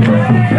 Gracias.